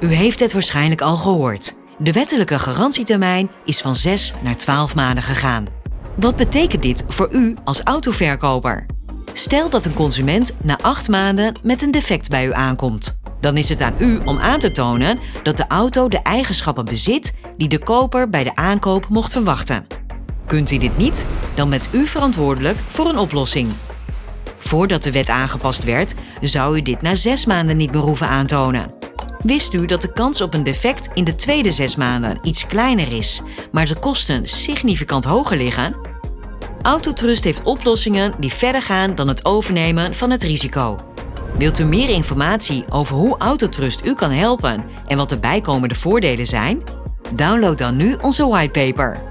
U heeft het waarschijnlijk al gehoord. De wettelijke garantietermijn is van 6 naar 12 maanden gegaan. Wat betekent dit voor u als autoverkoper? Stel dat een consument na 8 maanden met een defect bij u aankomt. Dan is het aan u om aan te tonen dat de auto de eigenschappen bezit die de koper bij de aankoop mocht verwachten. Kunt u dit niet, dan bent u verantwoordelijk voor een oplossing. Voordat de wet aangepast werd, zou u dit na 6 maanden niet meer hoeven aantonen. Wist u dat de kans op een defect in de tweede 6 maanden iets kleiner is, maar de kosten significant hoger liggen? Autotrust heeft oplossingen die verder gaan dan het overnemen van het risico. Wilt u meer informatie over hoe Autotrust u kan helpen en wat de bijkomende voordelen zijn? Download dan nu onze whitepaper.